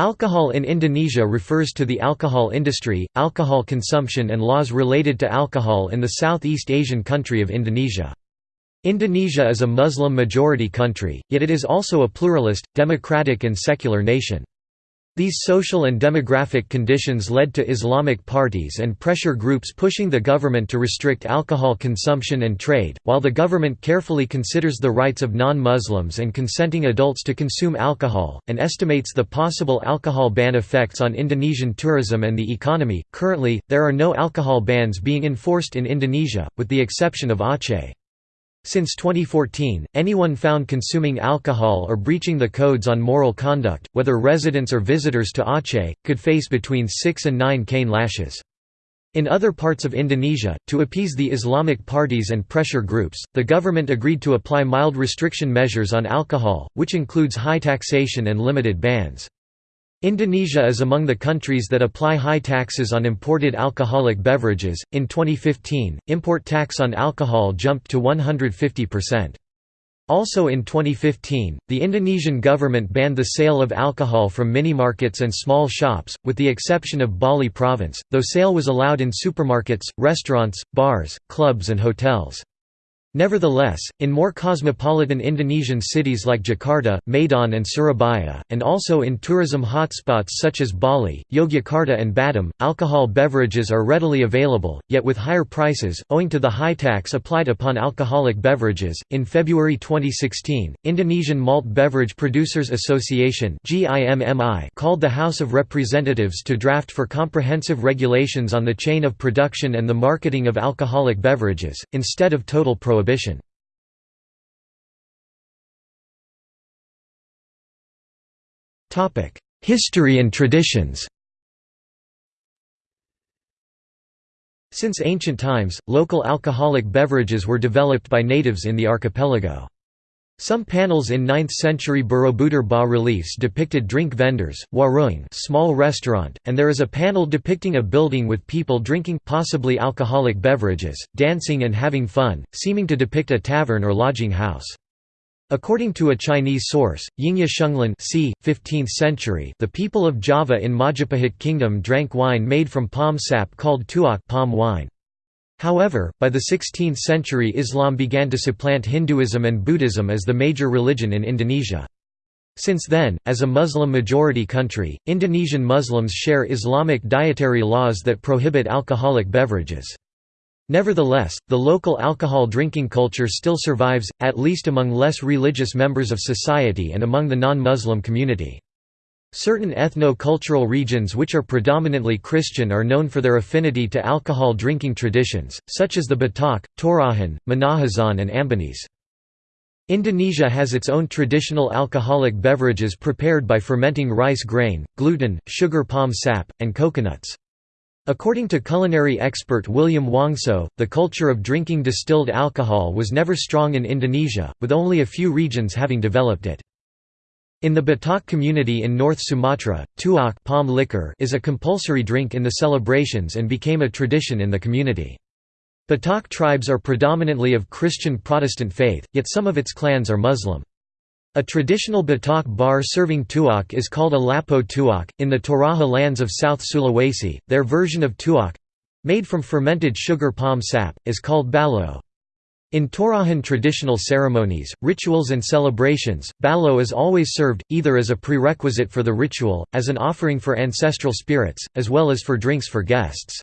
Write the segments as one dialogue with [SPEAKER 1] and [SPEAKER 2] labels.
[SPEAKER 1] Alcohol in Indonesia refers to the alcohol industry, alcohol consumption and laws related to alcohol in the Southeast Asian country of Indonesia. Indonesia is a Muslim-majority country, yet it is also a pluralist, democratic and secular nation. These social and demographic conditions led to Islamic parties and pressure groups pushing the government to restrict alcohol consumption and trade, while the government carefully considers the rights of non-Muslims and consenting adults to consume alcohol, and estimates the possible alcohol ban effects on Indonesian tourism and the economy. Currently, there are no alcohol bans being enforced in Indonesia, with the exception of Aceh. Since 2014, anyone found consuming alcohol or breaching the codes on moral conduct, whether residents or visitors to Aceh, could face between 6 and 9 cane lashes. In other parts of Indonesia, to appease the Islamic parties and pressure groups, the government agreed to apply mild restriction measures on alcohol, which includes high taxation and limited bans. Indonesia is among the countries that apply high taxes on imported alcoholic beverages. In 2015, import tax on alcohol jumped to 150%. Also in 2015, the Indonesian government banned the sale of alcohol from mini-markets and small shops, with the exception of Bali province, though sale was allowed in supermarkets, restaurants, bars, clubs and hotels. Nevertheless, in more cosmopolitan Indonesian cities like Jakarta, Medan and Surabaya, and also in tourism hotspots such as Bali, Yogyakarta and Batam, alcohol beverages are readily available, yet with higher prices, owing to the high tax applied upon alcoholic beverages. In February 2016, Indonesian Malt Beverage Producers Association called the House of Representatives to draft for comprehensive regulations on the chain of production and the marketing of alcoholic beverages, instead of total prohibition prohibition. History and traditions Since ancient times, local alcoholic beverages were developed by natives in the archipelago. Some panels in 9th-century Borobudur bas-reliefs depicted drink vendors, warung small restaurant, and there is a panel depicting a building with people drinking possibly alcoholic beverages, dancing and having fun, seeming to depict a tavern or lodging house. According to a Chinese source, Yingya Shenglan c. 15th century, the people of Java in Majapahit kingdom drank wine made from palm sap called tuak palm wine. However, by the 16th century Islam began to supplant Hinduism and Buddhism as the major religion in Indonesia. Since then, as a Muslim-majority country, Indonesian Muslims share Islamic dietary laws that prohibit alcoholic beverages. Nevertheless, the local alcohol drinking culture still survives, at least among less religious members of society and among the non-Muslim community. Certain ethno-cultural regions which are predominantly Christian are known for their affinity to alcohol drinking traditions, such as the Batak, Torajan, Minahasan and Ambonese. Indonesia has its own traditional alcoholic beverages prepared by fermenting rice grain, gluten, sugar palm sap, and coconuts. According to culinary expert William Wongso, the culture of drinking distilled alcohol was never strong in Indonesia, with only a few regions having developed it. In the Batak community in North Sumatra, tuak palm liquor is a compulsory drink in the celebrations and became a tradition in the community. Batak tribes are predominantly of Christian Protestant faith, yet some of its clans are Muslim. A traditional Batak bar serving tuak is called a lapo tuak. In the Toraja lands of South Sulawesi, their version of tuak made from fermented sugar palm sap is called balo. In Torajan traditional ceremonies, rituals and celebrations, balo is always served, either as a prerequisite for the ritual, as an offering for ancestral spirits, as well as for drinks for guests.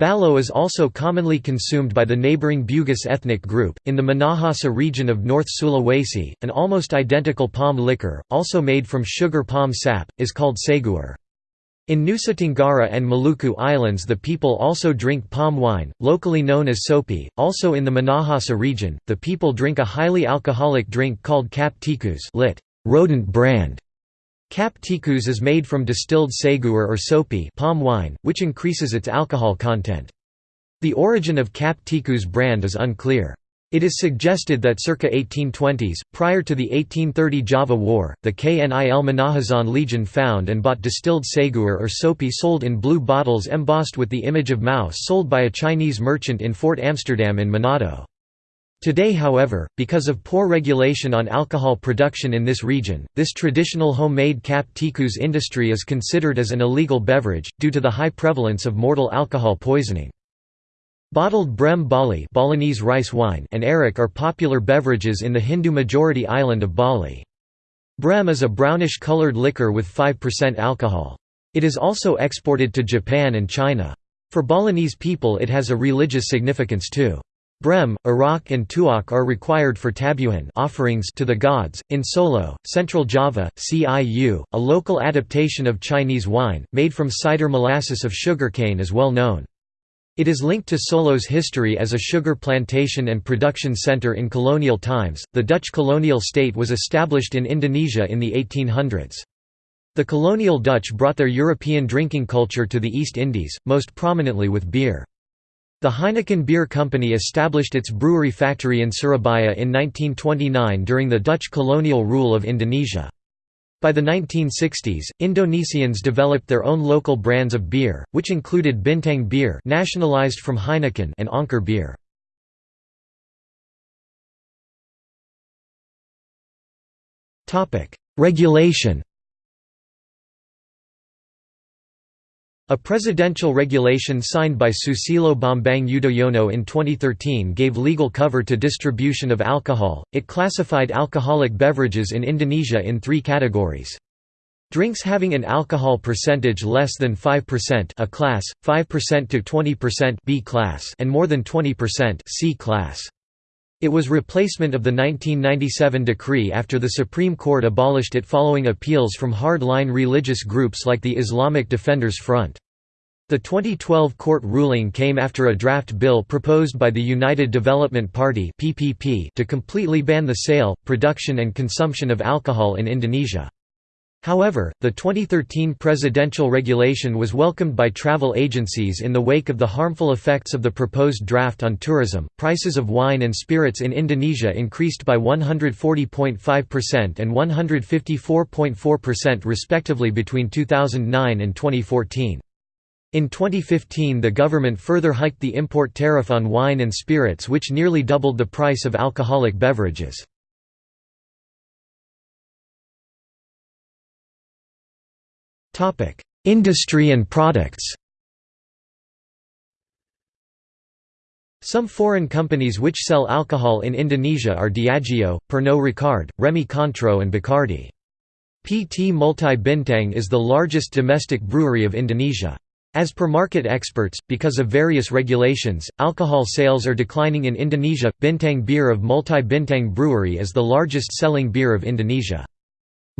[SPEAKER 1] Balo is also commonly consumed by the neighboring Bugis ethnic group. In the Minahasa region of North Sulawesi, an almost identical palm liquor, also made from sugar palm sap, is called seguer. In Nusa Tenggara and Maluku Islands the people also drink palm wine, locally known as sopi. Also in the Minahasa region, the people drink a highly alcoholic drink called cap tikus lit. rodent brand. Cap tikus is made from distilled seguer or sopi palm wine, which increases its alcohol content. The origin of cap tikus brand is unclear. It is suggested that circa 1820s, prior to the 1830 Java War, the Knil Minahasan Legion found and bought distilled seguer or sopi sold in blue bottles embossed with the image of mouse sold by a Chinese merchant in Fort Amsterdam in Manado. Today however, because of poor regulation on alcohol production in this region, this traditional homemade cap tikus industry is considered as an illegal beverage, due to the high prevalence of mortal alcohol poisoning. Bottled Brem Bali Balinese rice wine and arak are popular beverages in the Hindu-majority island of Bali. Brem is a brownish-colored liquor with 5% alcohol. It is also exported to Japan and China. For Balinese people it has a religious significance too. Brem, arak and tuak are required for tabuhan offerings to the gods. In Solo, Central Java, CIU, a local adaptation of Chinese wine, made from cider molasses of sugarcane is well known. It is linked to Solo's history as a sugar plantation and production center in colonial times. The Dutch colonial state was established in Indonesia in the 1800s. The colonial Dutch brought their European drinking culture to the East Indies, most prominently with beer. The Heineken Beer Company established its brewery factory in Surabaya in 1929 during the Dutch colonial rule of Indonesia. By the 1960s, Indonesians developed their own local brands of beer, which included Bintang beer nationalized from Heineken and Anker beer. Regulation A presidential regulation signed by Susilo Bambang Yudhoyono in 2013 gave legal cover to distribution of alcohol. It classified alcoholic beverages in Indonesia in three categories. Drinks having an alcohol percentage less than 5% A class, 5% to 20% B class and more than 20% C class. It was replacement of the 1997 decree after the Supreme Court abolished it following appeals from hard-line religious groups like the Islamic Defenders Front. The 2012 court ruling came after a draft bill proposed by the United Development Party to completely ban the sale, production and consumption of alcohol in Indonesia. However, the 2013 presidential regulation was welcomed by travel agencies in the wake of the harmful effects of the proposed draft on tourism. Prices of wine and spirits in Indonesia increased by 140.5% and 154.4% respectively between 2009 and 2014. In 2015 the government further hiked the import tariff on wine and spirits which nearly doubled the price of alcoholic beverages. Industry and products Some foreign companies which sell alcohol in Indonesia are Diageo, Pernod Ricard, Remy Cointreau and Bacardi. PT Multi Bintang is the largest domestic brewery of Indonesia. As per market experts, because of various regulations, alcohol sales are declining in Indonesia. Bintang beer of Multi Bintang Brewery is the largest selling beer of Indonesia.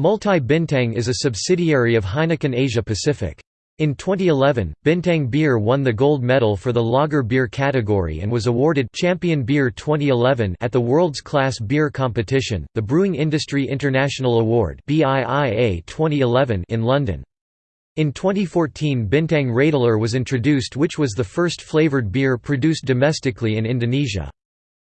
[SPEAKER 1] Multi Bintang is a subsidiary of Heineken Asia Pacific. In 2011, Bintang Beer won the gold medal for the lager beer category and was awarded Champion Beer 2011 at the World's Class Beer Competition, the Brewing Industry International Award BIIA 2011 in London. In 2014 Bintang Radler was introduced which was the first flavoured beer produced domestically in Indonesia.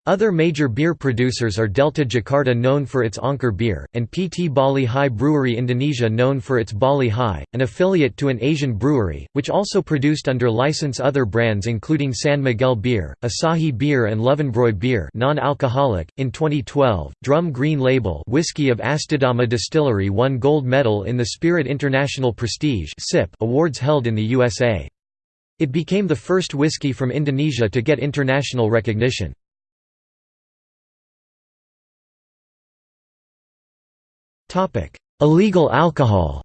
[SPEAKER 1] Other major beer producers are Delta Jakarta known for its Anker beer, and PT Bali Hai Brewery Indonesia known for its Bali Hai, an affiliate to an Asian brewery, which also produced under license other brands including San Miguel beer, Asahi beer and Löwenbräu beer non-alcoholic. .In 2012, Drum Green Label whiskey of Astadama Distillery won gold medal in the Spirit International Prestige Awards held in the USA. It became the first whiskey from Indonesia to get international recognition. Illegal alcohol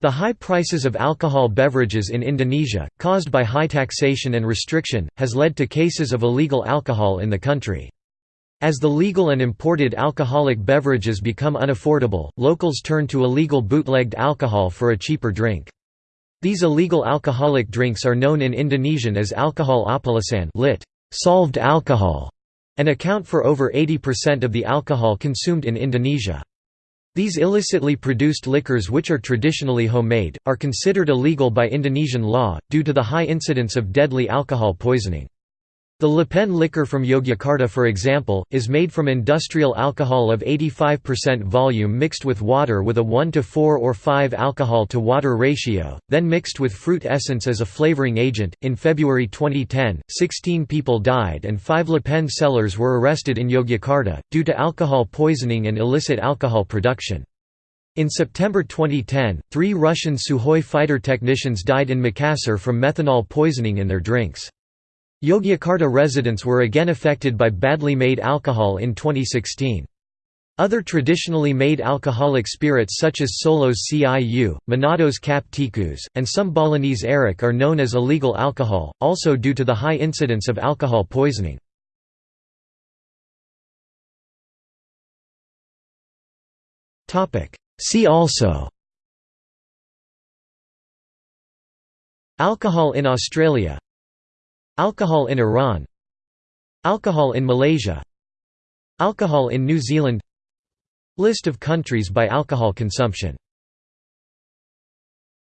[SPEAKER 1] The high prices of alcohol beverages in Indonesia, caused by high taxation and restriction, has led to cases of illegal alcohol in the country. As the legal and imported alcoholic beverages become unaffordable, locals turn to illegal bootlegged alcohol for a cheaper drink. These illegal alcoholic drinks are known in Indonesian as alcohol oplosan lit. solved alcohol and account for over 80% of the alcohol consumed in Indonesia. These illicitly produced liquors which are traditionally homemade, are considered illegal by Indonesian law, due to the high incidence of deadly alcohol poisoning. The Lapen liquor from Yogyakarta for example, is made from industrial alcohol of 85% volume mixed with water with a 1 to 4 or 5 alcohol to water ratio, then mixed with fruit essence as a flavoring agent. In February 2010, 16 people died and 5 Lapen sellers were arrested in Yogyakarta, due to alcohol poisoning and illicit alcohol production. In September 2010, three Russian Sukhoi fighter technicians died in Makassar from methanol poisoning in their drinks. Yogyakarta residents were again affected by badly made alcohol in 2016. Other traditionally made alcoholic spirits such as Solos Ciu, Manados Cap Tikus, and some Balinese Arak are known as illegal alcohol, also due to the high incidence of alcohol poisoning. See also Alcohol in Australia Alcohol in Iran. Alcohol in Malaysia. Alcohol in New Zealand. List of countries by alcohol consumption